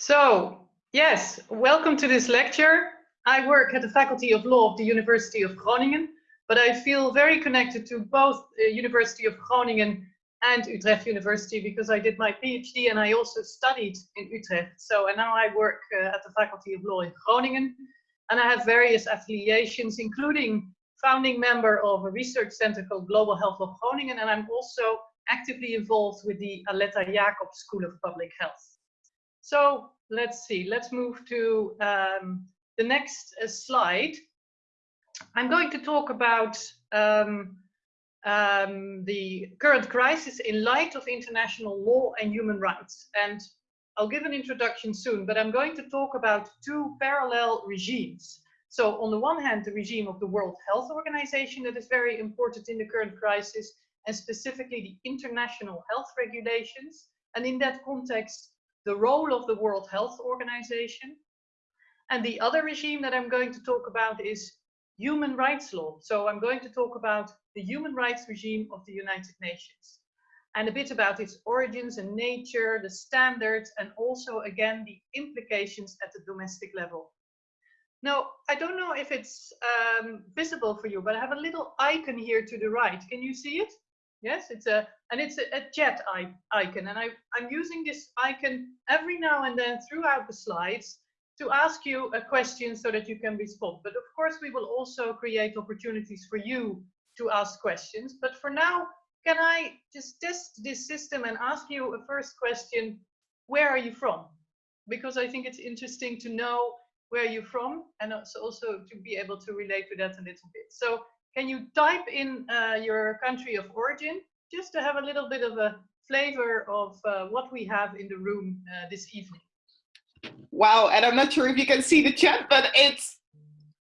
So, yes, welcome to this lecture. I work at the Faculty of Law of the University of Groningen, but I feel very connected to both the University of Groningen and Utrecht University because I did my PhD and I also studied in Utrecht. So, and now I work uh, at the Faculty of Law in Groningen and I have various affiliations, including founding member of a research center called Global Health of Groningen, and I'm also actively involved with the Aletta Jacobs School of Public Health. So let's see, let's move to um, the next uh, slide. I'm going to talk about um, um, the current crisis in light of international law and human rights. And I'll give an introduction soon, but I'm going to talk about two parallel regimes. So on the one hand, the regime of the World Health Organization that is very important in the current crisis, and specifically the international health regulations. And in that context, the role of the World Health Organization. And the other regime that I'm going to talk about is human rights law. So I'm going to talk about the human rights regime of the United Nations and a bit about its origins and nature, the standards, and also again, the implications at the domestic level. Now, I don't know if it's um, visible for you, but I have a little icon here to the right. Can you see it? Yes, it's a, and it's a, a icon. And I, I'm using this icon every now and then throughout the slides to ask you a question so that you can respond. But of course, we will also create opportunities for you to ask questions. But for now, can I just test this system and ask you a first question? Where are you from? Because I think it's interesting to know where you're from and also to be able to relate to that a little bit. So can you type in uh, your country of origin just to have a little bit of a flavor of uh, what we have in the room uh, this evening? Wow, and I'm not sure if you can see the chat, but it's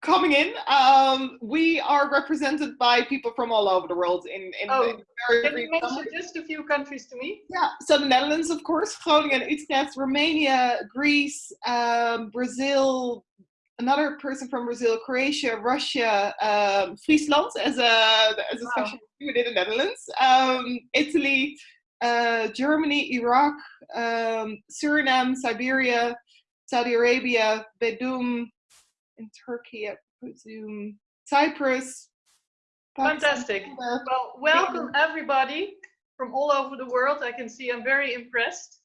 coming in. Um, we are represented by people from all over the world. In, in oh, very can you mention just a few countries to me? Yeah, so the Netherlands, of course, Groningen, Utrecht, Romania, Greece, um, Brazil, another person from Brazil, Croatia, Russia, um, Friesland as a as a wow. special within the Netherlands, um, Italy, uh, Germany, Iraq, um, Suriname, Siberia, Saudi Arabia, Bedum, in Turkey, I presume, Cyprus. Fantastic. Well, welcome everybody from all over the world. I can see I'm very impressed.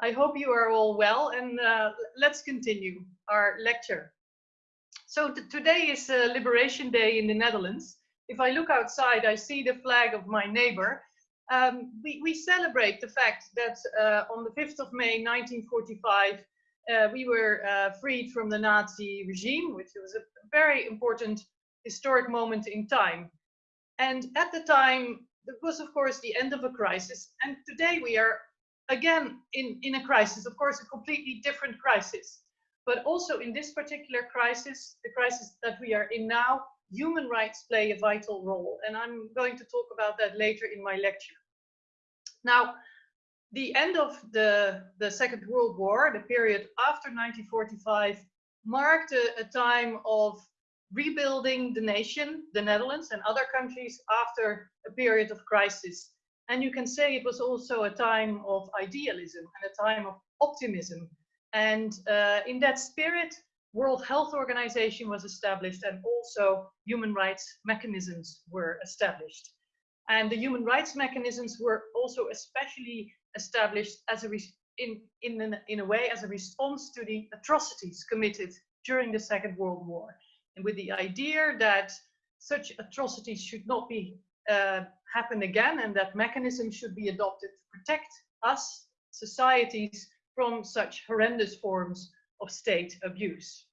I hope you are all well and uh, let's continue our lecture. So today is uh, Liberation Day in the Netherlands. If I look outside, I see the flag of my neighbor. Um, we, we, celebrate the fact that uh, on the 5th of May 1945, uh, we were uh, freed from the Nazi regime, which was a very important historic moment in time. And at the time, it was, of course, the end of a crisis. And today we are again in, in a crisis, of course, a completely different crisis. But also in this particular crisis, the crisis that we are in now, human rights play a vital role. And I'm going to talk about that later in my lecture. Now, the end of the, the Second World War, the period after 1945, marked a, a time of rebuilding the nation, the Netherlands and other countries after a period of crisis. And you can say it was also a time of idealism and a time of optimism. And uh, in that spirit, World Health Organization was established and also human rights mechanisms were established. And the human rights mechanisms were also especially established as a in, in, an, in a way as a response to the atrocities committed during the Second World War. And with the idea that such atrocities should not be uh, happen again and that mechanisms should be adopted to protect us, societies, from such horrendous forms of state abuse.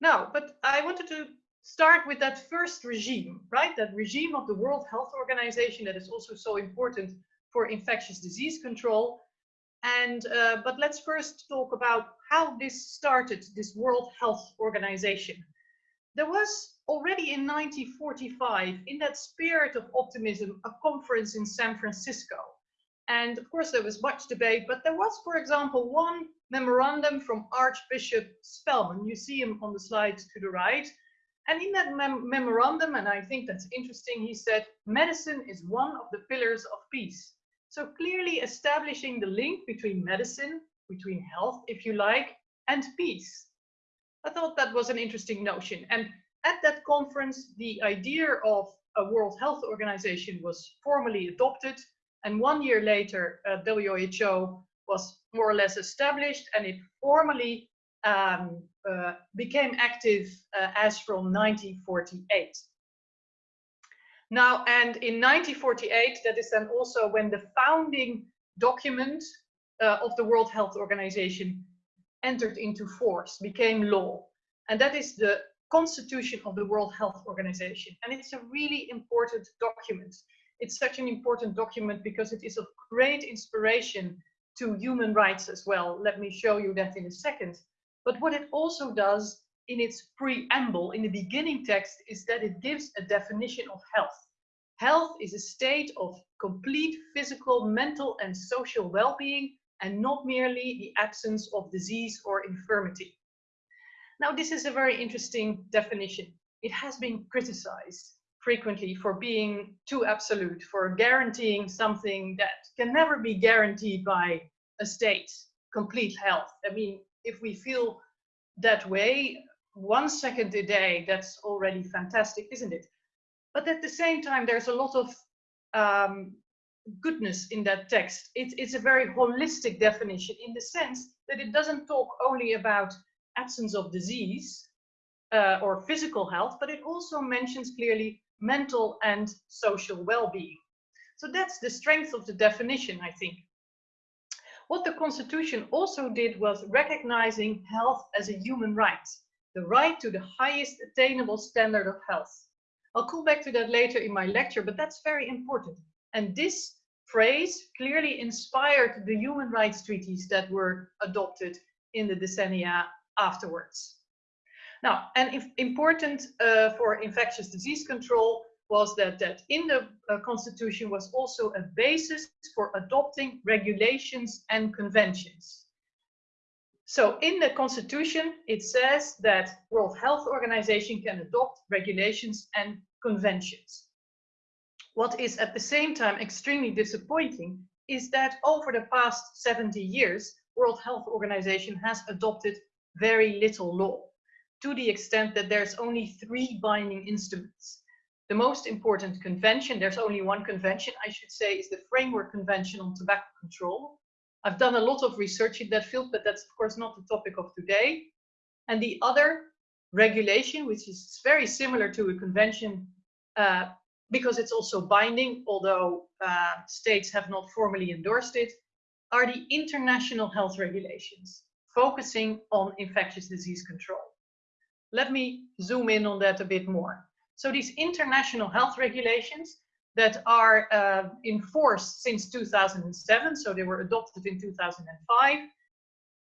Now, but I wanted to start with that first regime, right? That regime of the World Health Organization that is also so important for infectious disease control. And, uh, but let's first talk about how this started, this World Health Organization. There was already in 1945, in that spirit of optimism, a conference in San Francisco. And of course, there was much debate, but there was, for example, one memorandum from Archbishop Spellman. You see him on the slide to the right. And in that mem memorandum, and I think that's interesting, he said, medicine is one of the pillars of peace. So clearly establishing the link between medicine, between health, if you like, and peace. I thought that was an interesting notion. And at that conference, the idea of a World Health Organization was formally adopted. And one year later, uh, WHO was more or less established and it formally um, uh, became active uh, as from 1948. Now, and in 1948, that is then also when the founding document uh, of the World Health Organization entered into force, became law. And that is the Constitution of the World Health Organization. And it's a really important document. It's such an important document because it is of great inspiration to human rights as well. Let me show you that in a second. But what it also does in its preamble, in the beginning text, is that it gives a definition of health. Health is a state of complete physical, mental, and social well-being, and not merely the absence of disease or infirmity. Now, this is a very interesting definition. It has been criticized frequently for being too absolute, for guaranteeing something that can never be guaranteed by a state, complete health. I mean, if we feel that way, one second a day, that's already fantastic, isn't it? But at the same time, there's a lot of um, goodness in that text. It, it's a very holistic definition in the sense that it doesn't talk only about absence of disease uh, or physical health, but it also mentions clearly mental and social well-being. So that's the strength of the definition, I think. What the Constitution also did was recognizing health as a human right, the right to the highest attainable standard of health. I'll come back to that later in my lecture, but that's very important. And this phrase clearly inspired the human rights treaties that were adopted in the decennia afterwards. Now, and important uh, for infectious disease control was that, that in the uh, constitution was also a basis for adopting regulations and conventions. So in the constitution, it says that World Health Organization can adopt regulations and conventions. What is at the same time extremely disappointing is that over the past 70 years, World Health Organization has adopted very little law to the extent that there's only three binding instruments. The most important convention, there's only one convention, I should say, is the Framework Convention on Tobacco Control. I've done a lot of research in that field, but that's of course not the topic of today. And the other regulation, which is very similar to a convention uh, because it's also binding, although uh, states have not formally endorsed it, are the international health regulations focusing on infectious disease control. Let me zoom in on that a bit more. So these international health regulations that are uh, in force since 2007, so they were adopted in 2005,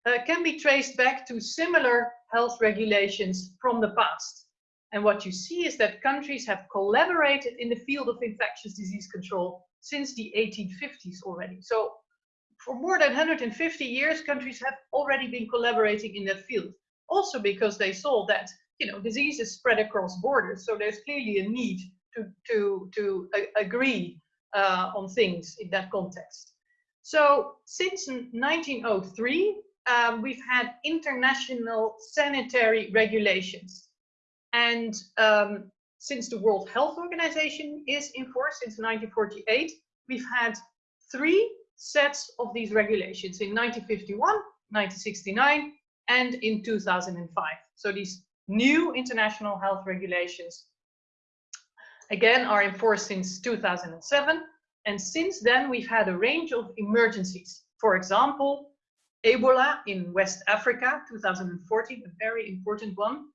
uh, can be traced back to similar health regulations from the past. And what you see is that countries have collaborated in the field of infectious disease control since the 1850s already. So for more than 150 years, countries have already been collaborating in that field. Also because they saw that you know diseases spread across borders, so there's clearly a need to to to agree uh, on things in that context. So since 1903, um, we've had international sanitary regulations, and um, since the World Health Organization is in force since 1948, we've had three sets of these regulations in 1951, 1969, and in 2005. So these new international health regulations, again, are enforced since 2007. And since then, we've had a range of emergencies. For example, Ebola in West Africa, 2014, a very important one.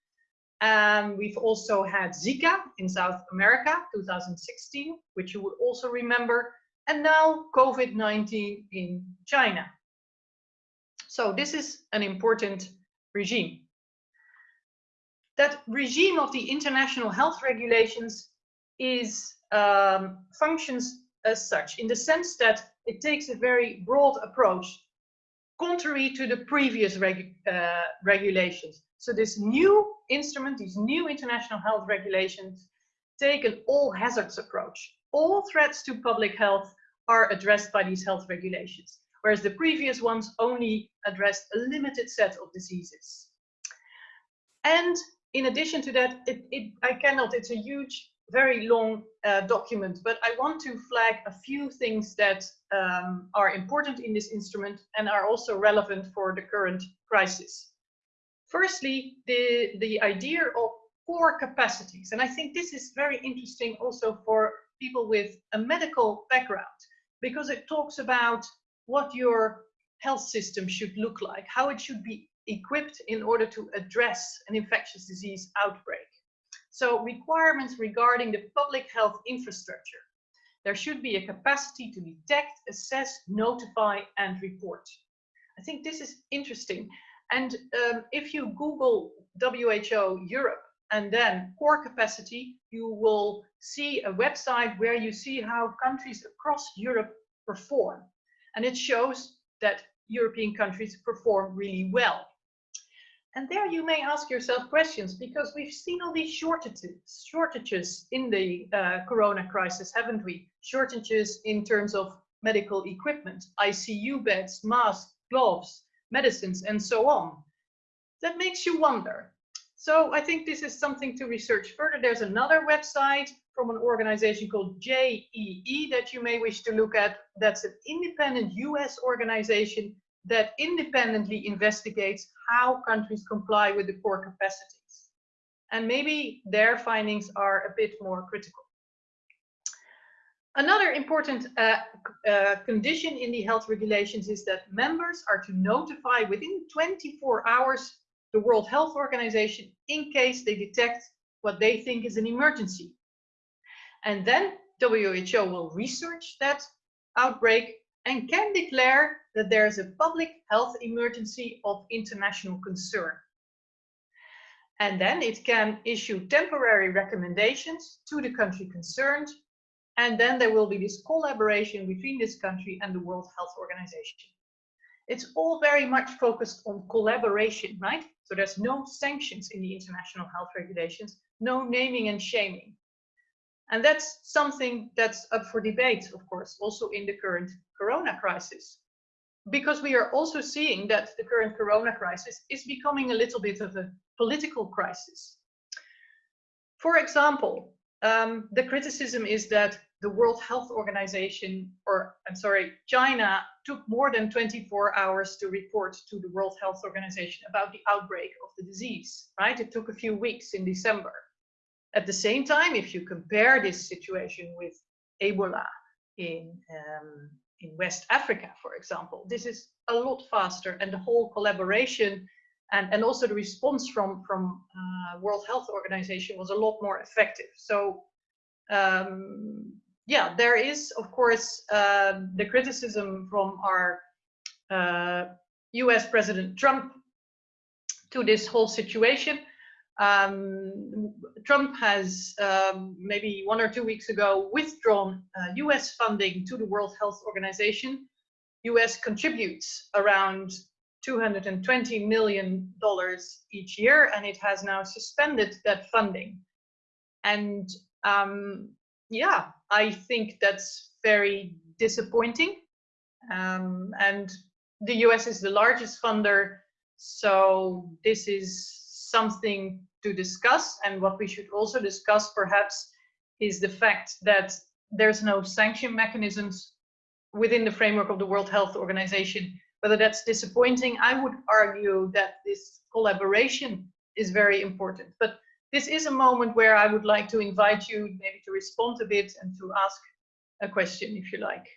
And we've also had Zika in South America, 2016, which you would also remember and now COVID-19 in China. So this is an important regime. That regime of the international health regulations is um, functions as such in the sense that it takes a very broad approach contrary to the previous reg uh, regulations. So this new instrument, these new international health regulations take an all hazards approach all threats to public health are addressed by these health regulations, whereas the previous ones only addressed a limited set of diseases. And in addition to that, it, it, I cannot, it's a huge, very long uh, document, but I want to flag a few things that um, are important in this instrument and are also relevant for the current crisis. Firstly, the, the idea of core capacities. And I think this is very interesting also for people with a medical background, because it talks about what your health system should look like, how it should be equipped in order to address an infectious disease outbreak. So requirements regarding the public health infrastructure. There should be a capacity to detect, assess, notify, and report. I think this is interesting. And um, if you Google WHO Europe and then core capacity, you will see a website where you see how countries across Europe perform. And it shows that European countries perform really well. And there you may ask yourself questions because we've seen all these shortages, shortages in the uh, corona crisis, haven't we? Shortages in terms of medical equipment, ICU beds, masks, gloves, medicines, and so on. That makes you wonder. So I think this is something to research further. There's another website from an organization called JEE that you may wish to look at. That's an independent US organization that independently investigates how countries comply with the core capacities. And maybe their findings are a bit more critical. Another important uh, uh, condition in the health regulations is that members are to notify within 24 hours the World Health Organization in case they detect what they think is an emergency. And then WHO will research that outbreak and can declare that there is a public health emergency of international concern. And then it can issue temporary recommendations to the country concerned. And then there will be this collaboration between this country and the World Health Organization. It's all very much focused on collaboration, right? So there's no sanctions in the international health regulations, no naming and shaming. And that's something that's up for debate, of course, also in the current corona crisis. Because we are also seeing that the current corona crisis is becoming a little bit of a political crisis. For example, um, the criticism is that the World Health Organization, or I'm sorry, China took more than 24 hours to report to the World Health Organization about the outbreak of the disease, right? It took a few weeks in December. At the same time, if you compare this situation with Ebola in, um, in West Africa, for example, this is a lot faster and the whole collaboration and, and also the response from, from uh, World Health Organization was a lot more effective. So um, yeah, there is, of course, uh, the criticism from our uh, US President Trump to this whole situation. Um, Trump has um, maybe one or two weeks ago withdrawn uh, US funding to the World Health Organization. US contributes around $220 million each year, and it has now suspended that funding. And um, yeah, I think that's very disappointing. Um, and the US is the largest funder, so this is something to discuss. And what we should also discuss perhaps is the fact that there's no sanction mechanisms within the framework of the World Health Organization. Whether that's disappointing, I would argue that this collaboration is very important. But this is a moment where I would like to invite you maybe to respond a bit and to ask a question if you like.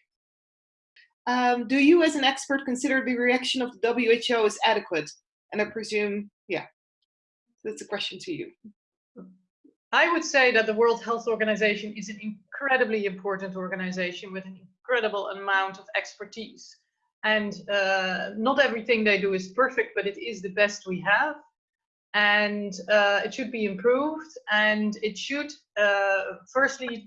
Um, do you as an expert consider the reaction of the WHO as adequate? And I presume, that's a question to you. I would say that the World Health Organization is an incredibly important organization with an incredible amount of expertise. And uh, not everything they do is perfect, but it is the best we have and uh, it should be improved and it should uh, firstly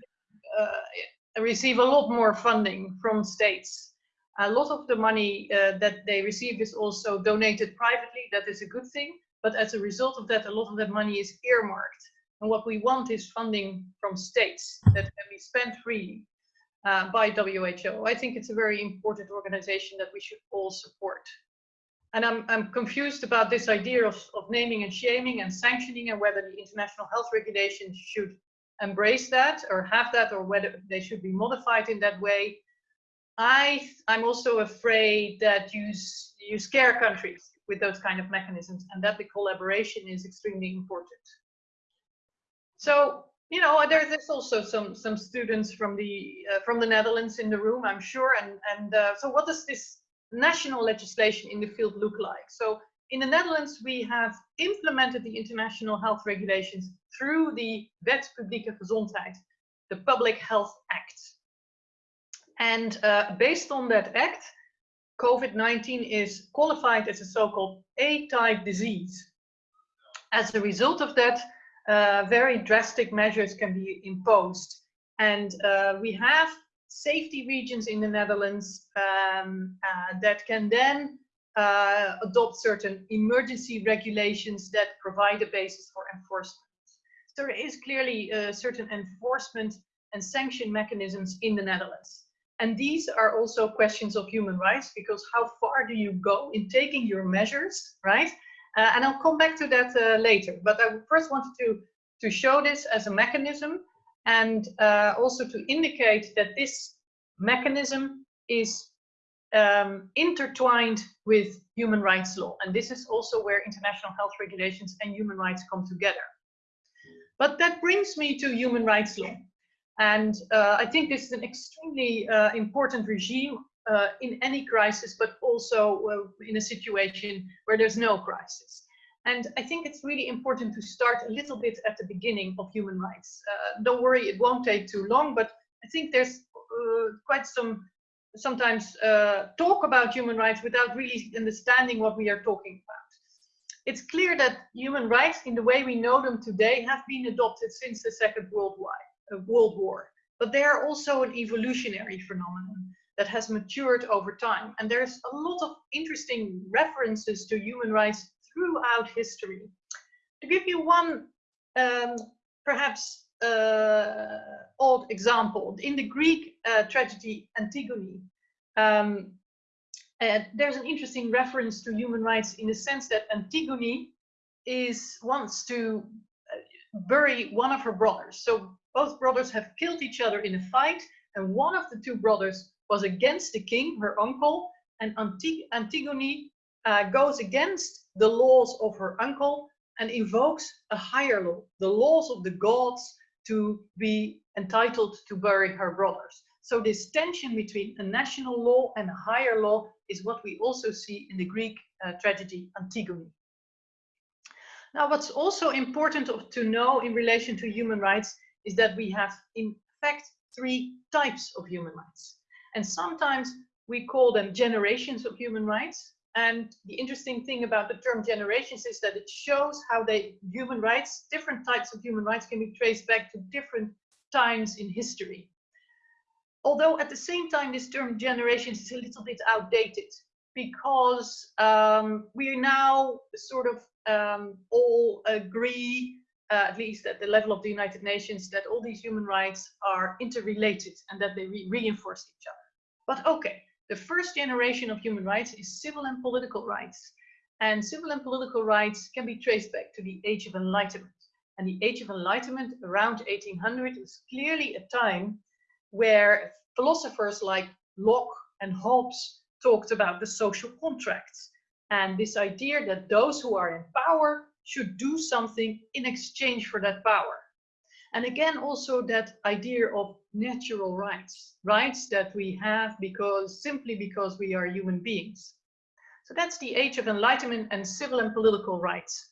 uh, receive a lot more funding from states. A lot of the money uh, that they receive is also donated privately. That is a good thing. But as a result of that, a lot of that money is earmarked. And what we want is funding from states that can be spent freely. uh, by WHO. I think it's a very important organization that we should all support. And I'm, I'm confused about this idea of, of naming and shaming and sanctioning and whether the international health regulations should embrace that or have that or whether they should be modified in that way. I, I'm also afraid that you, you scare countries with those kind of mechanisms and that the collaboration is extremely important. So, you know, there's also some, some students from the, uh, from the Netherlands in the room, I'm sure. And, and uh, so what does this national legislation in the field look like? So in the Netherlands, we have implemented the international health regulations through the Wet Publieke Gezondheid, the Public Health Act. And uh, based on that act, COVID-19 is qualified as a so-called A-type disease. As a result of that, uh, very drastic measures can be imposed. And uh, we have safety regions in the Netherlands um, uh, that can then uh, adopt certain emergency regulations that provide a basis for enforcement. So there is clearly uh, certain enforcement and sanction mechanisms in the Netherlands. And these are also questions of human rights because how far do you go in taking your measures, right? Uh, and I'll come back to that uh, later. But I first wanted to, to show this as a mechanism and uh, also to indicate that this mechanism is um, intertwined with human rights law. And this is also where international health regulations and human rights come together. But that brings me to human rights law. And uh, I think this is an extremely uh, important regime uh, in any crisis, but also uh, in a situation where there's no crisis. And I think it's really important to start a little bit at the beginning of human rights. Uh, don't worry, it won't take too long, but I think there's uh, quite some sometimes talk about human rights without really understanding what we are talking about. It's clear that human rights in the way we know them today have been adopted since the Second World War, World War. But they are also an evolutionary phenomenon that has matured over time. And there's a lot of interesting references to human rights throughout history. To give you one um, perhaps uh, odd example. In the Greek uh, tragedy Antigone, um, uh, there's an interesting reference to human rights in the sense that Antigone is wants to uh, bury one of her brothers. So both brothers have killed each other in a fight, and one of the two brothers was against the king, her uncle, and Antig Antigone uh, goes against the laws of her uncle and invokes a higher law, the laws of the gods to be entitled to bury her brothers. So this tension between a national law and a higher law is what we also see in the Greek uh, tragedy Antigone. Now, what's also important to know in relation to human rights is that we have, in fact, three types of human rights. And sometimes we call them generations of human rights. And the interesting thing about the term generations is that it shows how they human rights, different types of human rights can be traced back to different times in history. Although at the same time, this term generations is a little bit outdated because um, we now sort of um, all agree, uh, at least at the level of the United Nations, that all these human rights are interrelated and that they re reinforce each other. But okay, the first generation of human rights is civil and political rights. And civil and political rights can be traced back to the Age of Enlightenment. And the Age of Enlightenment around 1800 is clearly a time where philosophers like Locke and Hobbes talked about the social contracts and this idea that those who are in power should do something in exchange for that power. And again, also that idea of natural rights, rights that we have because simply because we are human beings. So that's the age of enlightenment and civil and political rights.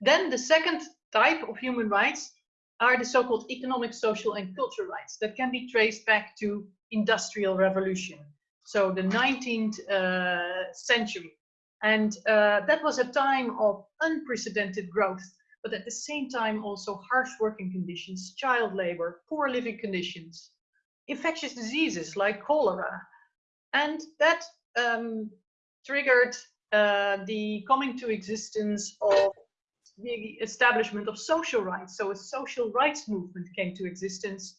Then the second type of human rights are the so-called economic, social and cultural rights that can be traced back to industrial revolution. So the 19th uh, century. And uh, that was a time of unprecedented growth but at the same time also harsh working conditions, child labor, poor living conditions, infectious diseases like cholera. And that um, triggered uh, the coming to existence of the establishment of social rights. So a social rights movement came to existence.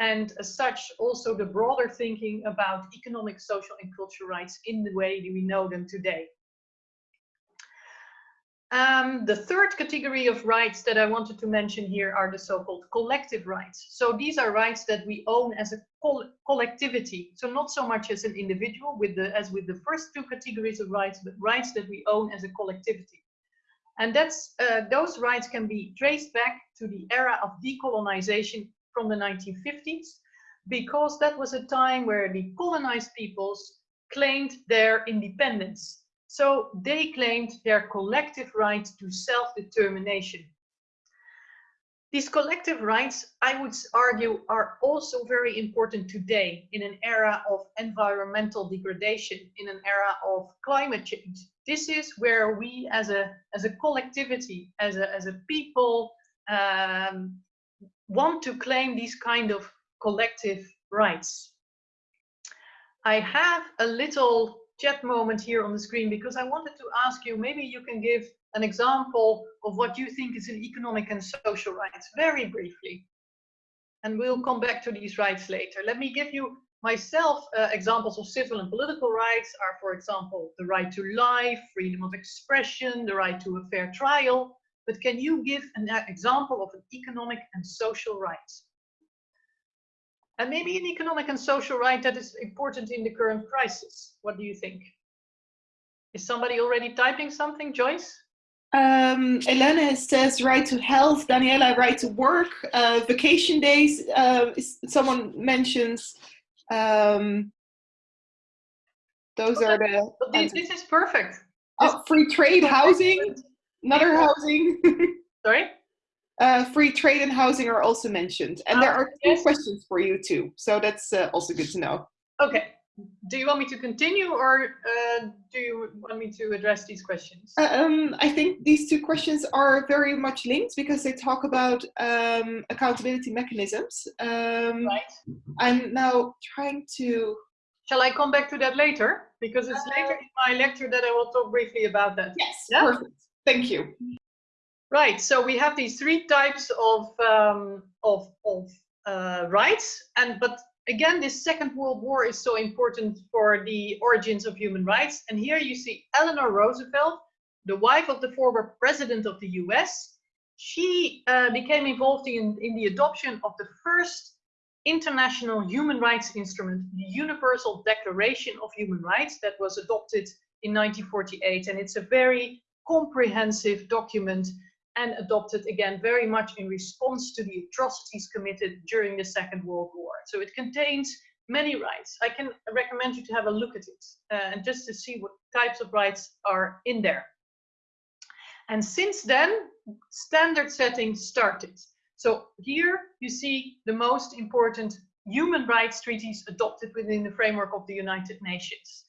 and as such also the broader thinking about economic, social and cultural rights in the way that we know them today. Um, the third category of rights that I wanted to mention here are the so-called collective rights. So these are rights that we own as a collectivity. So not so much as an individual with the, as with the first two categories of rights, but rights that we own as a collectivity. And that's, uh, those rights can be traced back to the era of decolonization from the 1950s, because that was a time where the colonized peoples claimed their independence so they claimed their collective right to self-determination. These collective rights, I would argue, are also very important today in an era of environmental degradation, in an era of climate change. This is where we as a, as a collectivity, as a, as a people, um, want to claim these kind of collective rights. I have a little chat moment here on the screen because I wanted to ask you, maybe you can give an example of what you think is an economic and social rights, very briefly. And we'll come back to these rights later. Let me give you myself uh, examples of civil and political rights are, for example, the right to life, freedom of expression, the right to a fair trial. But can you give an uh, example of an economic and social rights? And maybe an economic and social right that is important in the current crisis. What do you think? Is somebody already typing something, Joyce? Um, Elena says right to health, Daniela right to work, uh, vacation days, uh, someone mentions. Um, those are the. This, this, is perfect. Oh, free trade, housing, another housing. Sorry? Uh, free trade and housing are also mentioned. And there ah, are two yes. questions for you too. So that's uh, also good to know. Okay. Do you want me to continue or uh, do you want me to address these questions? Uh, um, I think these two questions are very much linked because they talk about um, accountability mechanisms. Um, right. I'm now trying to... Shall I come back to that later? Because it's later in my lecture that I will talk briefly about that. Yes, yeah? perfect. Thank you. Right, so we have these three types of, um, of, of uh, rights, and but again, this Second World War is so important for the origins of human rights. And here you see Eleanor Roosevelt, the wife of the former president of the US. She uh, became involved in, in the adoption of the first international human rights instrument, the Universal Declaration of Human Rights, that was adopted in 1948. And it's a very comprehensive document and adopted again very much in response to the atrocities committed during the Second World War. So it contains many rights. I can recommend you to have a look at it uh, and just to see what types of rights are in there. And since then, standard setting started. So here you see the most important human rights treaties adopted within the framework of the United Nations.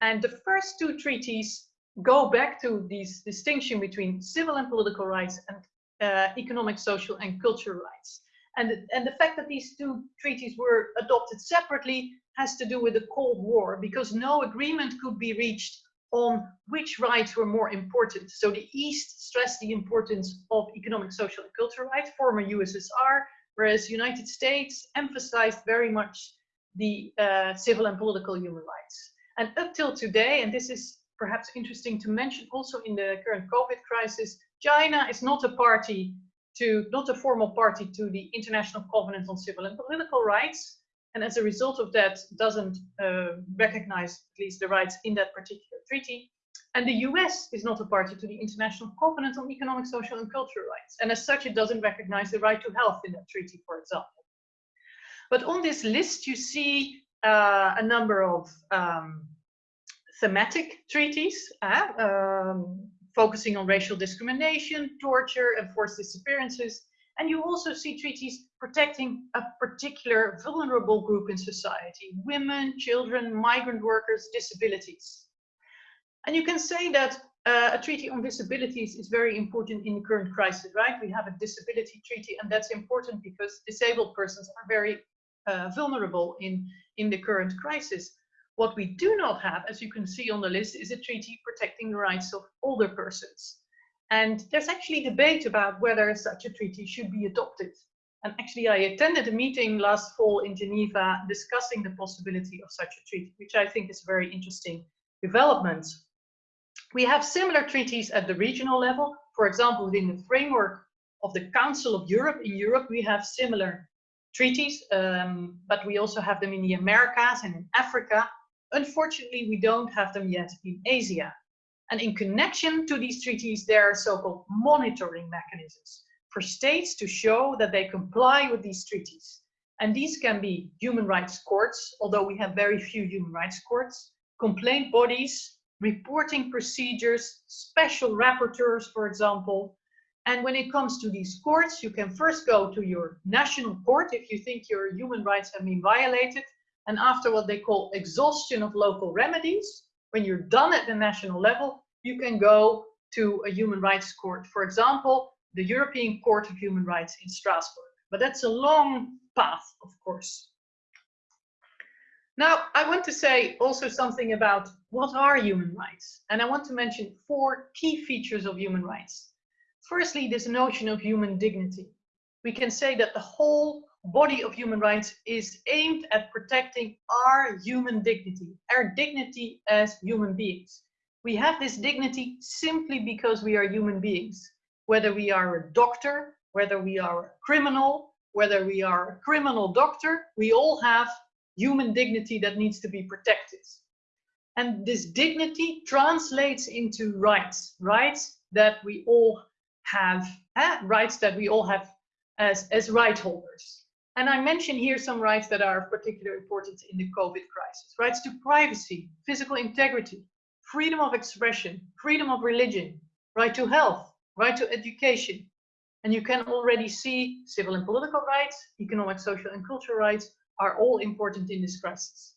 And the first two treaties go back to this distinction between civil and political rights and uh, economic, social, and cultural rights. And, and the fact that these two treaties were adopted separately has to do with the Cold War because no agreement could be reached on which rights were more important. So the East stressed the importance of economic, social, and cultural rights, former USSR, whereas United States emphasized very much the uh, civil and political human rights. And up till today, and this is perhaps interesting to mention also in the current COVID crisis, China is not a party to, not a formal party to the International Covenant on Civil and Political Rights. And as a result of that, doesn't uh, recognize at least the rights in that particular treaty. And the US is not a party to the International Covenant on Economic, Social and Cultural Rights. And as such, it doesn't recognize the right to health in that treaty, for example. But on this list, you see uh, a number of um, thematic treaties, uh, um, focusing on racial discrimination, torture, and forced disappearances. And you also see treaties protecting a particular vulnerable group in society, women, children, migrant workers, disabilities. And you can say that uh, a treaty on disabilities is very important in the current crisis, right? We have a disability treaty and that's important because disabled persons are very uh, vulnerable in, in the current crisis. What we do not have, as you can see on the list, is a treaty protecting the rights of older persons. And there's actually debate about whether such a treaty should be adopted. And actually, I attended a meeting last fall in Geneva discussing the possibility of such a treaty, which I think is a very interesting development. We have similar treaties at the regional level. For example, within the framework of the Council of Europe, in Europe, we have similar treaties, um, but we also have them in the Americas and in Africa. Unfortunately, we don't have them yet in Asia. And in connection to these treaties, there are so-called monitoring mechanisms for states to show that they comply with these treaties. And these can be human rights courts, although we have very few human rights courts, complaint bodies, reporting procedures, special rapporteurs, for example. And when it comes to these courts, you can first go to your national court if you think your human rights have been violated. And after what they call exhaustion of local remedies, when you're done at the national level, you can go to a human rights court. For example, the European Court of Human Rights in Strasbourg. But that's a long path, of course. Now, I want to say also something about what are human rights? And I want to mention four key features of human rights. Firstly, this notion of human dignity. We can say that the whole body of human rights is aimed at protecting our human dignity, our dignity as human beings. We have this dignity simply because we are human beings whether we are a doctor, whether we are a criminal, whether we are a criminal doctor, we all have human dignity that needs to be protected. And this dignity translates into rights, rights that we all have, eh? rights that we all have as, as right holders. And I mention here some rights that are of particular importance in the COVID crisis. Rights to privacy, physical integrity, freedom of expression, freedom of religion, right to health, right to education. And you can already see civil and political rights, economic, social and cultural rights are all important in this crisis.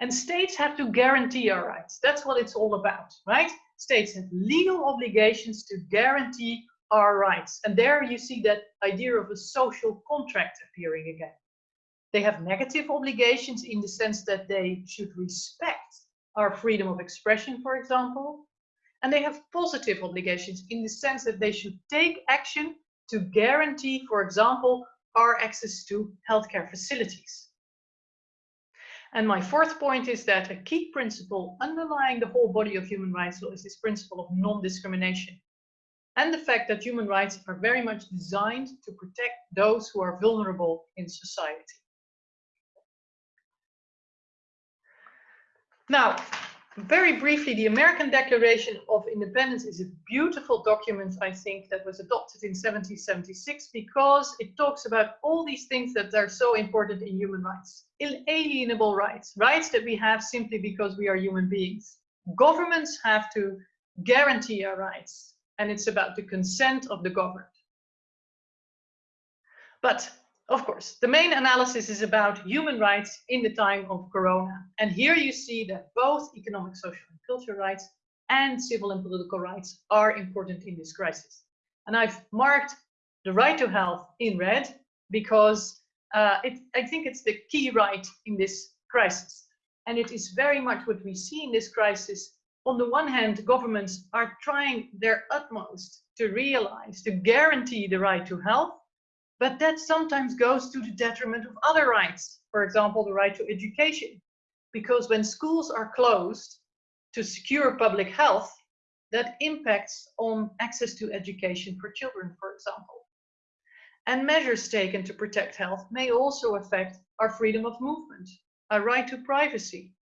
And states have to guarantee our rights. That's what it's all about, right? States have legal obligations to guarantee our rights. And there you see that idea of a social contract appearing again. They have negative obligations in the sense that they should respect our freedom of expression, for example, and they have positive obligations in the sense that they should take action to guarantee, for example, our access to healthcare facilities. And my fourth point is that a key principle underlying the whole body of human rights law is this principle of non-discrimination. And the fact that human rights are very much designed to protect those who are vulnerable in society. Now, very briefly, the American Declaration of Independence is a beautiful document, I think, that was adopted in 1776 because it talks about all these things that are so important in human rights. Inalienable rights, rights that we have simply because we are human beings. Governments have to guarantee our rights, and it's about the consent of the governed. But of course, the main analysis is about human rights in the time of Corona. And here you see that both economic, social and cultural rights and civil and political rights are important in this crisis. And I've marked the right to health in red because uh, it, I think it's the key right in this crisis. And it is very much what we see in this crisis. On the one hand, governments are trying their utmost to realize, to guarantee the right to health, but that sometimes goes to the detriment of other rights. For example, the right to education. Because when schools are closed to secure public health, that impacts on access to education for children, for example. And measures taken to protect health may also affect our freedom of movement, our right to privacy,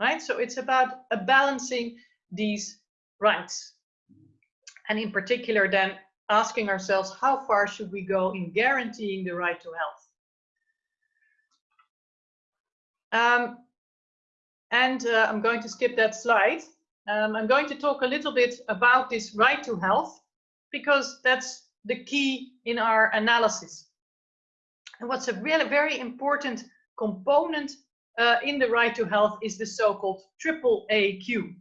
right? So it's about balancing these rights. And in particular, then asking ourselves how far should we go in guaranteeing the right to health. Um, and uh, I'm going to skip that slide. Um, I'm going to talk a little bit about this right to health because that's the key in our analysis. And what's a really very important component uh, in the right to health is the so-called triple AQ.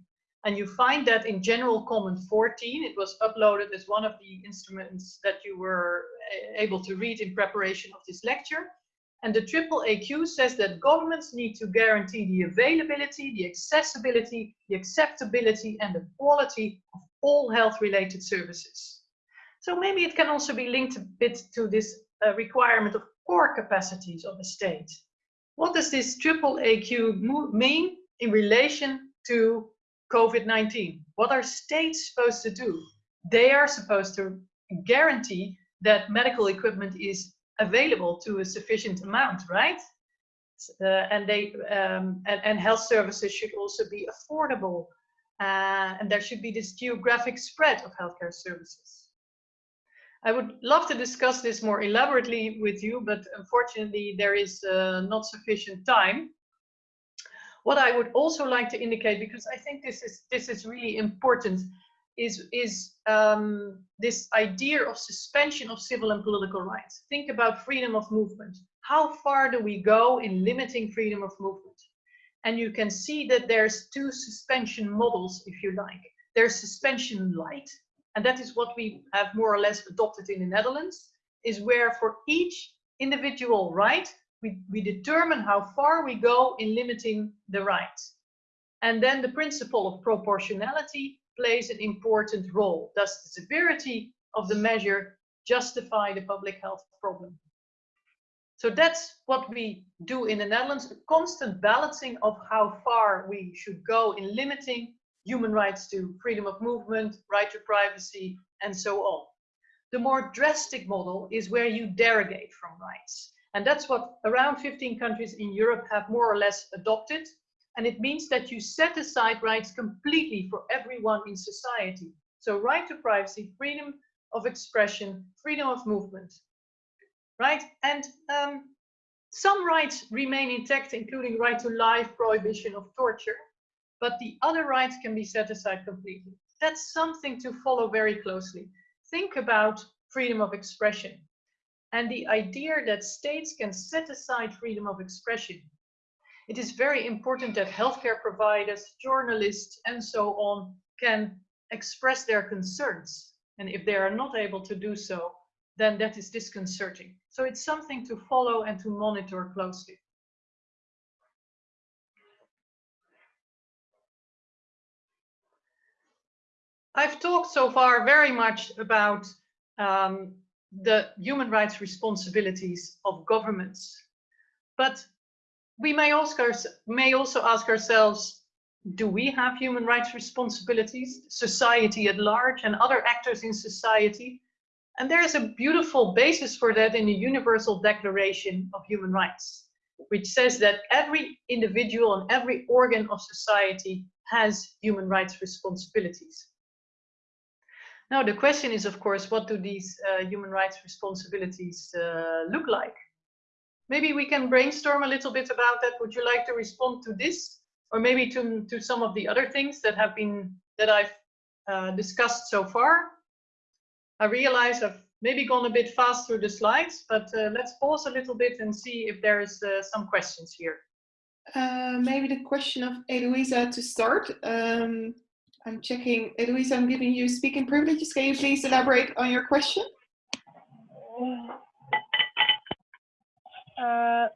And you find that in General Comment 14, it was uploaded as one of the instruments that you were eh, able to read in preparation of this lecture. And the triple AQ says that governments need to guarantee the availability, the accessibility, the acceptability, and the quality of all health-related services. So maybe it can also be linked a bit to this uh, requirement of core capacities of a state. What does this triple AQ mean in relation to COVID-19? What are states supposed to do? They are supposed to guarantee that medical equipment is available to a sufficient amount, right? Uh, and they um, and, and, health services should also be affordable, uh, and there should be this geographic spread of healthcare services. I would love to discuss this more elaborately with you, but unfortunately there is uh, not sufficient time. What I would also like to indicate, because I think this is this is really important, is, is um, this idea of suspension of civil and political rights. Think about freedom of movement. How far do we go in limiting freedom of movement? And you can see that there's two suspension models, if you like. There's suspension light, and that is what we have more or less adopted in the Netherlands, is where for each individual right, we, we determine how far we go in limiting the rights. And then the principle of proportionality plays an important role. Does the severity of the measure justify the public health problem? So that's what we do in the Netherlands, a constant balancing of how far we should go in limiting human rights to freedom of movement, right to privacy, and so on. The more drastic model is where you derogate from rights. And that's what around 15 countries in Europe have more or less adopted. And it means that you set aside rights completely for everyone in society. So right to privacy, freedom of expression, freedom of movement, right? And um, some rights remain intact, including right to life, prohibition of torture, but the other rights can be set aside completely. That's something to follow very closely. Think about freedom of expression and the idea that states can set aside freedom of expression it is very important that healthcare providers, journalists, and so on can express their concerns. And if they are not able to do so, then that is disconcerting. So it's something to follow and to monitor closely. I've talked so far very much about um, the human rights responsibilities of governments. But we may, may also ask ourselves, do we have human rights responsibilities, society at large and other actors in society? And there is a beautiful basis for that in the Universal Declaration of Human Rights, which says that every individual and every organ of society has human rights responsibilities. Now, the question is, of course, what do these uh, human rights responsibilities uh, look like? maybe we can brainstorm a little bit about that. Would you like to respond to this or maybe to, to some of the other things that have been, that I've uh, discussed so far? I realize I've maybe gone a bit fast through the slides, but uh, let's pause a little bit and see if there's uh, some questions here. Uh, maybe the question of Eloisa to start. Um, I'm checking, Eloisa, I'm giving you speaking privileges. Can you please elaborate on your question? Uh,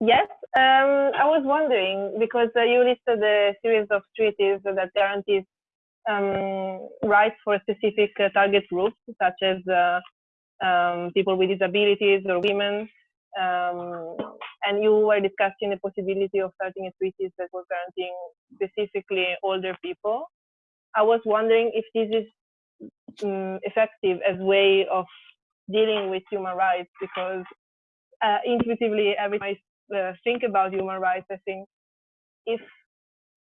yes, um, I was wondering because uh, you listed a series of treaties that guarantees um, rights for specific uh, target groups, such as uh, um, people with disabilities or women. Um, and you were discussing the possibility of starting a treaty that was guaranteeing specifically older people. I was wondering if this is um, effective as way of dealing with human rights because uh, intuitively every time I uh, think about human rights, I think if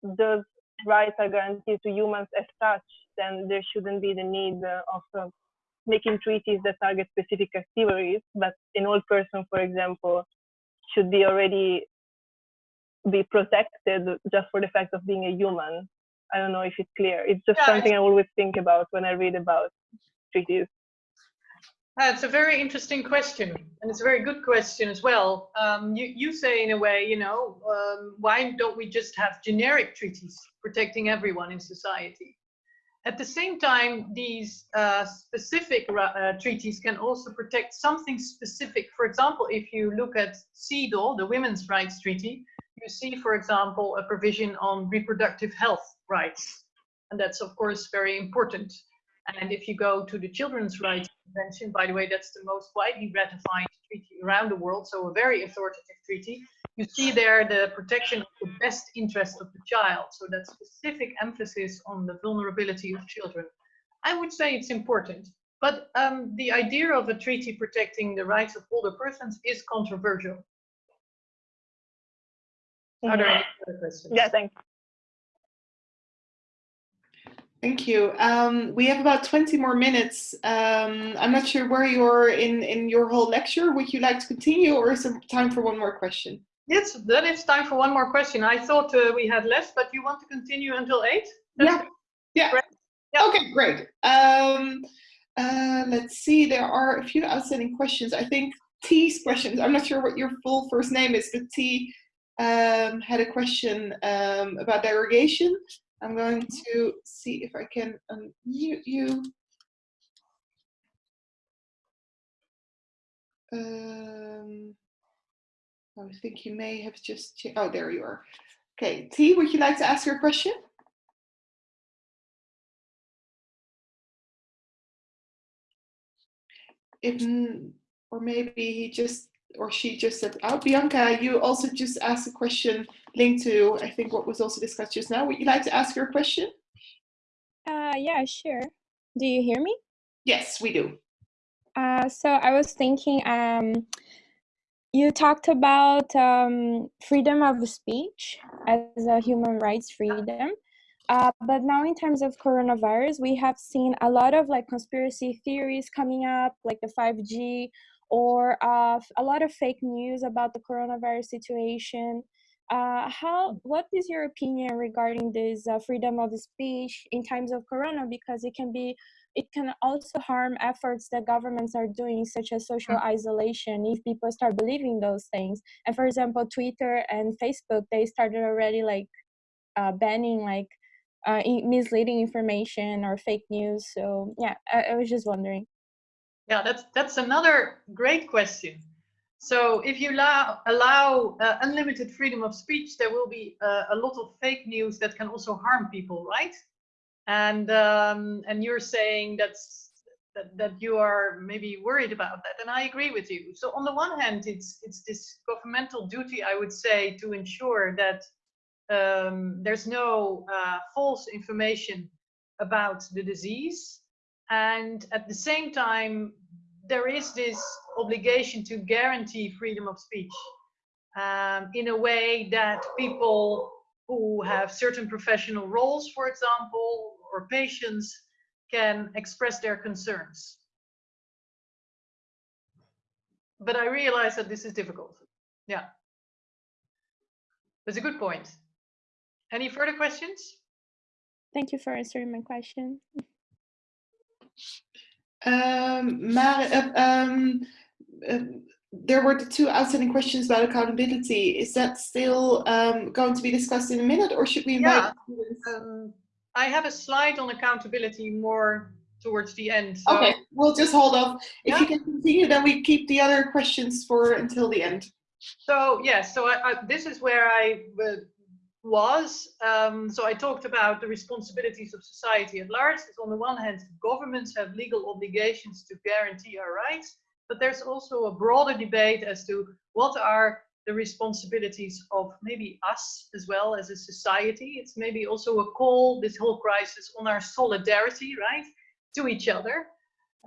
those rights are guaranteed to humans as such, then there shouldn't be the need uh, of uh, making treaties that target specific categories. But an old person, for example, should be already be protected just for the fact of being a human. I don't know if it's clear. It's just yeah, something I always think about when I read about treaties. That's a very interesting question, and it's a very good question as well. Um, you, you say in a way, you know, um, why don't we just have generic treaties protecting everyone in society? At the same time, these uh, specific uh, treaties can also protect something specific. For example, if you look at CEDAW, the Women's Rights Treaty, you see, for example, a provision on reproductive health rights. And that's, of course, very important. And if you go to the Children's Rights Convention. By the way, that's the most widely ratified treaty around the world, so a very authoritative treaty. You see there the protection of the best interest of the child, so that specific emphasis on the vulnerability of children. I would say it's important, but um, the idea of a treaty protecting the rights of older persons is controversial. Are there any other questions? Yeah, thanks. Thank you. Um, we have about 20 more minutes. Um, I'm not sure where you're in, in your whole lecture. Would you like to continue or is there time for one more question? Yes, then it's time for one more question. I thought uh, we had less, but you want to continue until eight? Yeah. Yeah. Great. Yeah. Okay, great. Um, uh, let's see, there are a few outstanding questions. I think T's questions, I'm not sure what your full first name is, but T um, had a question um, about derogation. I'm going to see if I can unmute you. Um, I think you may have just, oh, there you are. Okay, T, would you like to ask your question? If, or maybe he just, or she just said, oh, Bianca, you also just asked a question linked to, I think, what was also discussed just now. Would you like to ask your question? Uh, yeah, sure. Do you hear me? Yes, we do. Uh, so I was thinking, um, you talked about um, freedom of speech as a human rights freedom. Uh, but now in terms of coronavirus, we have seen a lot of like conspiracy theories coming up, like the 5G, or uh, a lot of fake news about the coronavirus situation. Uh, how? What is your opinion regarding this uh, freedom of speech in times of corona? Because it can be, it can also harm efforts that governments are doing, such as social isolation, if people start believing those things. And for example, Twitter and Facebook, they started already like uh, banning like uh, misleading information or fake news. So yeah, I, I was just wondering. Yeah, that's that's another great question. So if you allow, allow uh, unlimited freedom of speech, there will be uh, a lot of fake news that can also harm people, right? And um, and you're saying that's that, that you are maybe worried about that, and I agree with you. So on the one hand, it's it's this governmental duty, I would say, to ensure that um, there's no uh, false information about the disease. And at the same time, there is this obligation to guarantee freedom of speech um, in a way that people who have certain professional roles, for example, or patients can express their concerns. But I realize that this is difficult. Yeah. That's a good point. Any further questions? Thank you for answering my question. Um, maar, um, there were the two outstanding questions about accountability. Is that still um, going to be discussed in a minute or should we invite yeah. Um, I have a slide on accountability more towards the end. So. Okay, we'll just hold off. If yeah. you can continue, then we keep the other questions for until the end. So yes, yeah, so I, I, this is where I uh, was, um, so I talked about the responsibilities of society at large. on the one hand, governments have legal obligations to guarantee our rights, but there's also a broader debate as to what are the responsibilities of maybe us as well as a society. It's maybe also a call, this whole crisis, on our solidarity, right, to each other.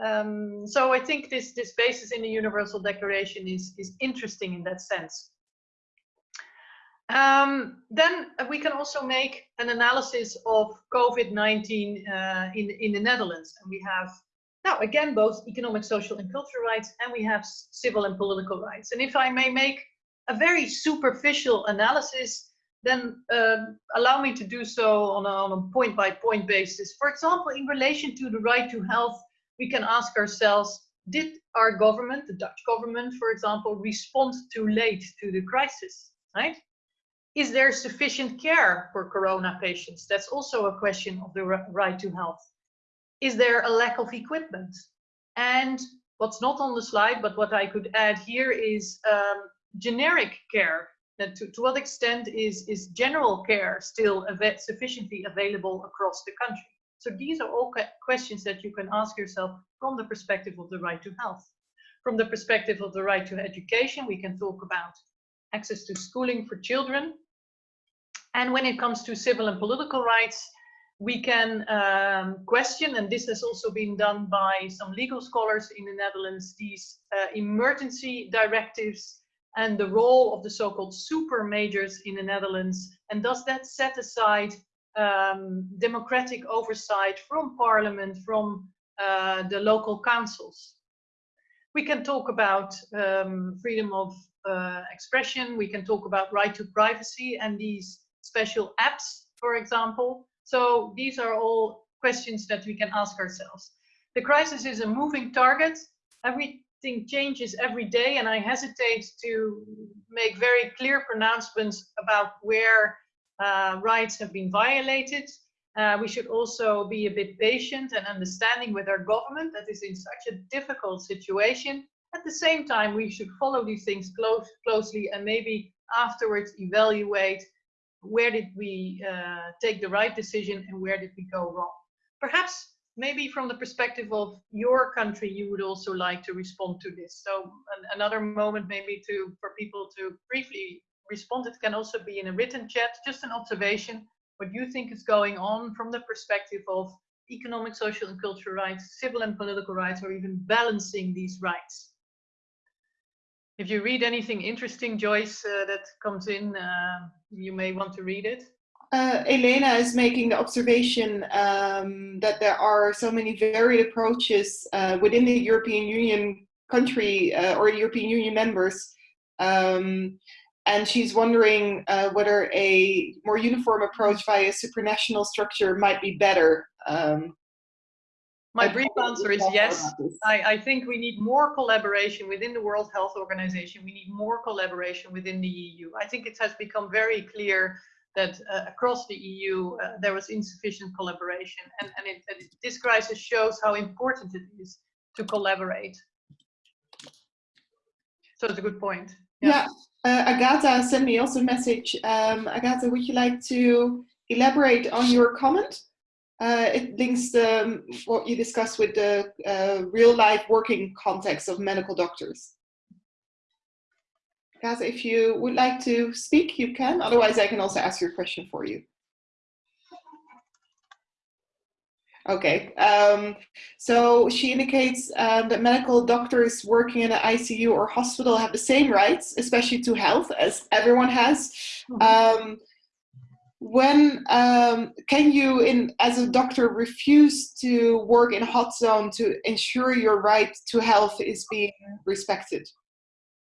Um, so I think this, this basis in the Universal Declaration is, is interesting in that sense. Um, then we can also make an analysis of COVID-19 uh, in, in the Netherlands. And we have now again both economic, social and cultural rights, and we have civil and political rights. And if I may make a very superficial analysis, then uh, allow me to do so on a, on a point by point basis. For example, in relation to the right to health, we can ask ourselves, did our government, the Dutch government, for example, respond too late to the crisis, right? Is there sufficient care for corona patients? That's also a question of the right to health. Is there a lack of equipment? And what's not on the slide, but what I could add here is um, generic care. To, to what extent is, is general care still av sufficiently available across the country? So these are all questions that you can ask yourself from the perspective of the right to health. From the perspective of the right to education, we can talk about access to schooling for children. And when it comes to civil and political rights, we can um, question, and this has also been done by some legal scholars in the Netherlands, these uh, emergency directives and the role of the so-called super mayors in the Netherlands. And does that set aside um, democratic oversight from parliament, from uh, the local councils? We can talk about um, freedom of uh, expression. We can talk about right to privacy and these special apps, for example. So these are all questions that we can ask ourselves. The crisis is a moving target. Everything changes every day, and I hesitate to make very clear pronouncements about where uh, rights have been violated. Uh, we should also be a bit patient and understanding with our government that is in such a difficult situation. At the same time, we should follow these things close, closely and maybe afterwards evaluate where did we uh, take the right decision and where did we go wrong? Perhaps maybe from the perspective of your country, you would also like to respond to this. So an, another moment maybe to for people to briefly respond. It can also be in a written chat, just an observation, what you think is going on from the perspective of economic, social and cultural rights, civil and political rights, or even balancing these rights. If you read anything interesting, Joyce, uh, that comes in, uh, you may want to read it. Uh, Elena is making the observation um, that there are so many varied approaches uh, within the European Union country uh, or European Union members. Um, and she's wondering uh, whether a more uniform approach via supranational structure might be better. Um, my brief answer is yes. I, I, think we need more collaboration within the World Health Organization. We need more collaboration within the EU. I think it has become very clear that uh, across the EU uh, there was insufficient collaboration. And, and it, it, this crisis shows how important it is to collaborate. So it's a good point. Yeah, yeah. Uh, Agatha sent me also a message. Um, Agatha, would you like to elaborate on your comment? Uh, it links um, what you discussed with the uh, real life working context of medical doctors. Guys, if you would like to speak, you can. Otherwise, I can also ask your question for you. Okay, um, so she indicates um, that medical doctors working in an ICU or hospital have the same rights, especially to health, as everyone has. Mm -hmm. um, when um, can you in as a doctor refuse to work in a hot zone to ensure your right to health is being respected?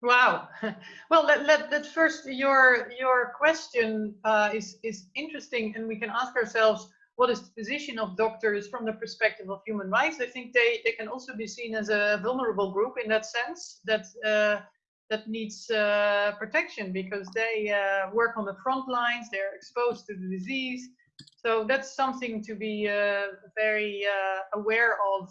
Wow. Well let, let, let first your your question uh, is is interesting and we can ask ourselves what is the position of doctors from the perspective of human rights. I think they they can also be seen as a vulnerable group in that sense that uh, that needs uh, protection because they uh, work on the front lines, they're exposed to the disease. So that's something to be uh, very uh, aware of.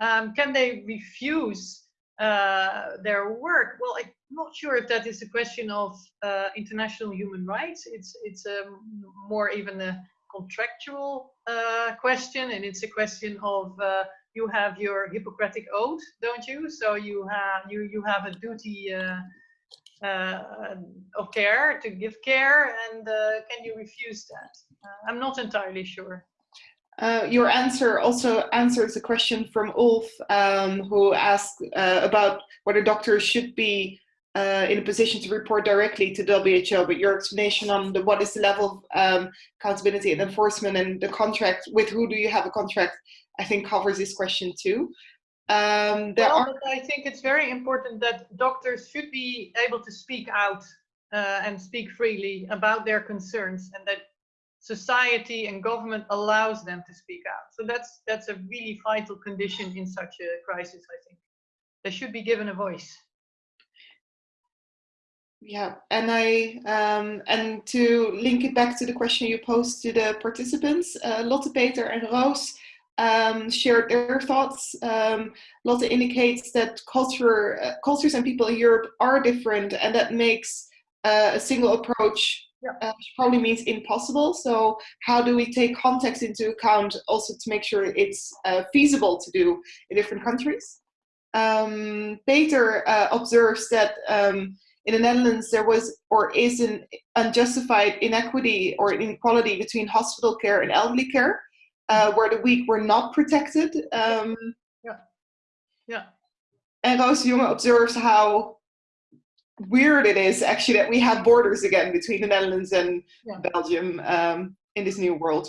Um, can they refuse uh, their work? Well, I'm not sure if that is a question of uh, international human rights. It's, it's um, more even a contractual question and it's a question of you have your Hippocratic oath, don't you? So you have you you have a duty uh, uh, of care to give care, and uh, can you refuse that? Uh, I'm not entirely sure. Uh, your answer also answers a question from Ulf, um, who asked uh, about whether doctors should be in a position to report directly to WHO, but your explanation on the, what is the level of um, accountability and enforcement and the contract, with who do you have a contract, I think covers this question too. Um, well, are... I think it's very important that doctors should be able to speak out uh, and speak freely about their concerns and that society and government allows them to speak out. So that's that's a really vital condition in such a crisis, I think. They should be given a voice. Yeah, and I um, and to link it back to the question you posed to the participants, uh, Lotte, Peter, and Roos um, shared their thoughts. Um, Lotte indicates that culture, uh, cultures and people in Europe are different and that makes uh, a single approach Yeah. uh, which probably means impossible. So how do we take context into account also to make sure it's uh, feasible to do in different countries? Um, Peter uh, observes that um, in the Netherlands there was or is an unjustified inequity or inequality between hospital care and elderly care, uh, where the weak were not protected. Um, Yeah. Yeah. and Roos de Jonge observes how weird it is actually that we have borders again between the Netherlands and Yeah. Belgium um, in this new world.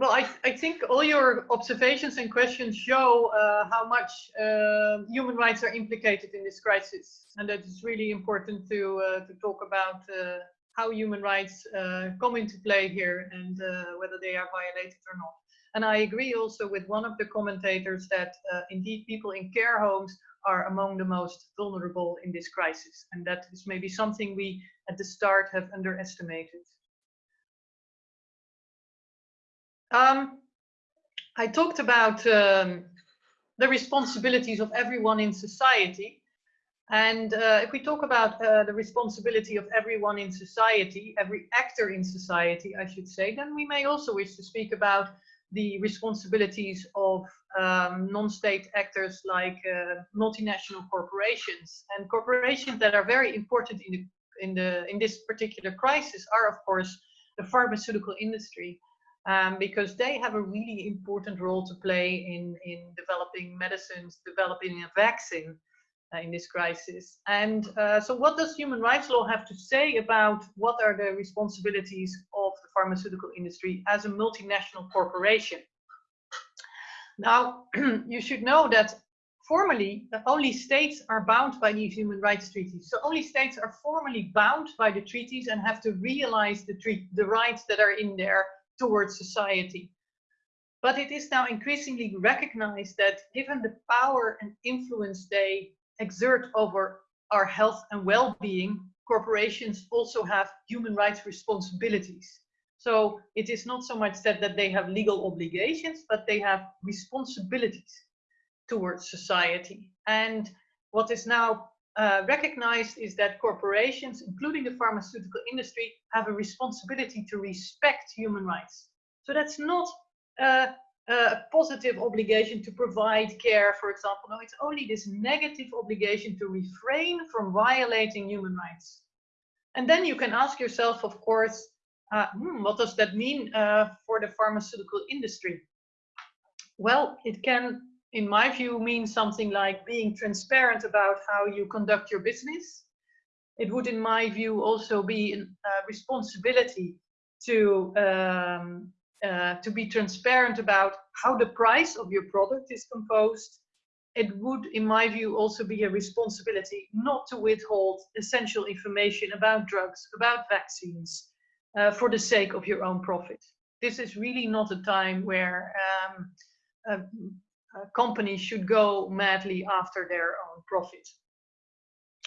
Well, I, I think all your observations and questions show uh, how much uh, human rights are implicated in this crisis. And that it's really important to, uh, to talk about uh, how human rights uh, come into play here and uh, whether they are violated or not. And I agree also with one of the commentators that uh, indeed people in care homes are among the most vulnerable in this crisis. And that is maybe something we at the start have underestimated. Um, I talked about um, the responsibilities of everyone in society. And uh, if we talk about uh, the responsibility of everyone in society, every actor in society, I should say, then we may also wish to speak about the responsibilities of um, non-state actors like uh, multinational corporations. And corporations that are very important in the, in the in this particular crisis are of course the pharmaceutical industry um, because they have a really important role to play in in developing medicines developing a vaccine in this crisis and uh, so what does human rights law have to say about what are the responsibilities of the pharmaceutical industry as a multinational corporation now, you should know that formally, only states are bound by these human rights treaties. So only states are formally bound by the treaties and have to realize the, treat the rights that are in there towards society. But it is now increasingly recognized that given the power and influence they exert over our health and well-being, corporations also have human rights responsibilities. So it is not so much that, that they have legal obligations, but they have responsibilities towards society. And what is now uh, recognized is that corporations, including the pharmaceutical industry, have a responsibility to respect human rights. So that's not a, a positive obligation to provide care, for example. No, it's only this negative obligation to refrain from violating human rights. And then you can ask yourself, of course, uh, hmm, what does that mean uh, for the pharmaceutical industry? Well, it can, in my view, mean something like being transparent about how you conduct your business. It would, in my view, also be a responsibility to um, uh, to be transparent about how the price of your product is composed. It would, in my view, also be a responsibility not to withhold essential information about drugs, about vaccines, uh, for the sake of your own profit. This is really not a time where um, company should go madly after their own profit.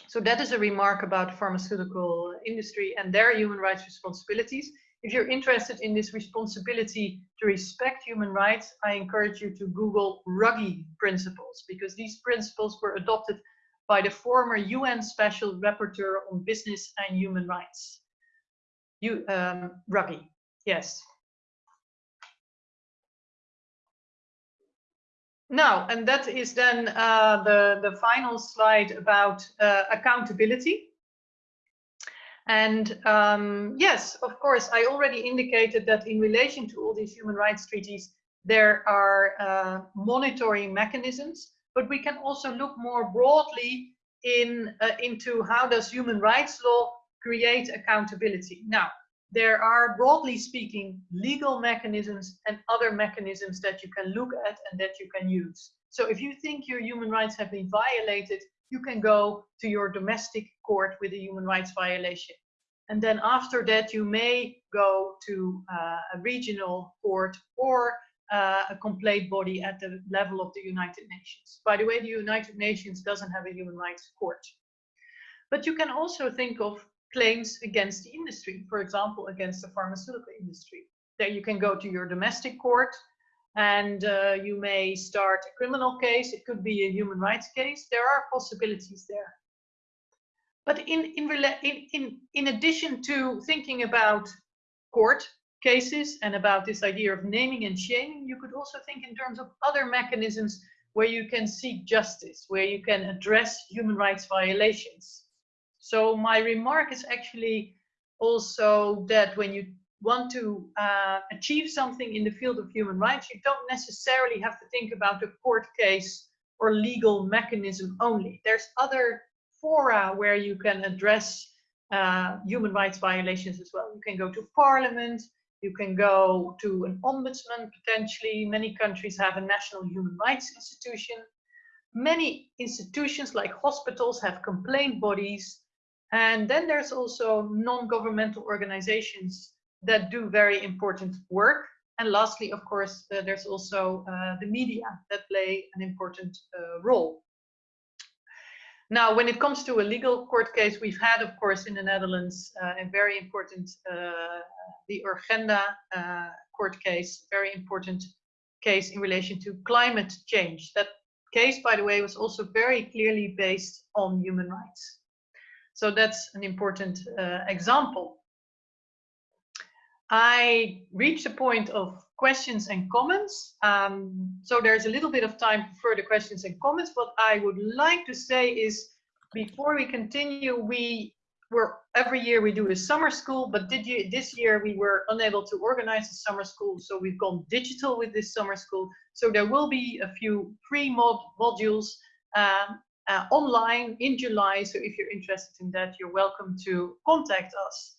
So that is a remark about pharmaceutical industry and their human rights responsibilities. If you're interested in this responsibility to respect human rights, I encourage you to Google Ruggie principles because these principles were adopted by the former UN Special Rapporteur on Business and Human Rights. You, um, Ruggie, yes. Now, and that is then uh, the, the final slide about uh, accountability. And um, yes, of course, I already indicated that in relation to all these human rights treaties, there are uh, monitoring mechanisms, but we can also look more broadly in, uh, into how does human rights law create accountability. Now, there are broadly speaking legal mechanisms and other mechanisms that you can look at and that you can use. So if you think your human rights have been violated, you can go to your domestic court with a human rights violation. And then after that, you may go to uh, a regional court or uh, a complaint body at the level of the United Nations. By the way, the United Nations doesn't have a human rights court. But you can also think of claims against the industry, for example, against the pharmaceutical industry. There you can go to your domestic court and uh, you may start a criminal case. It could be a human rights case. There are possibilities there. but in, in, in, in, in addition to thinking about court cases and about this idea of naming and shaming, you could also think in terms of other mechanisms where you can seek justice, where you can address human rights violations. So my remark is actually also that when you want to uh, achieve something in the field of human rights, you don't necessarily have to think about a court case or legal mechanism only. There's other fora where you can address uh, human rights violations as well. You can go to parliament, you can go to an ombudsman potentially. Many countries have a national human rights institution. Many institutions like hospitals have complaint bodies. And then there's also non-governmental organizations that do very important work. And lastly, of course, uh, there's also uh, the media that play an important uh, role. Now, when it comes to a legal court case, we've had, of course, in the Netherlands, uh, a very important, uh, the Urgenda uh, court case, very important case in relation to climate change. That case, by the way, was also very clearly based on human rights. So that's an important example. I reached the point of questions and comments. Um, so there's a little bit of time for further questions and comments. What I would like to say is before we continue, we were every year we do a summer school, but did you, this year we were unable to organize a summer school. So we've gone digital with this summer school. So there will be a few free mod modules uh, uh, online in July. So if you're interested in that, you're welcome to contact us.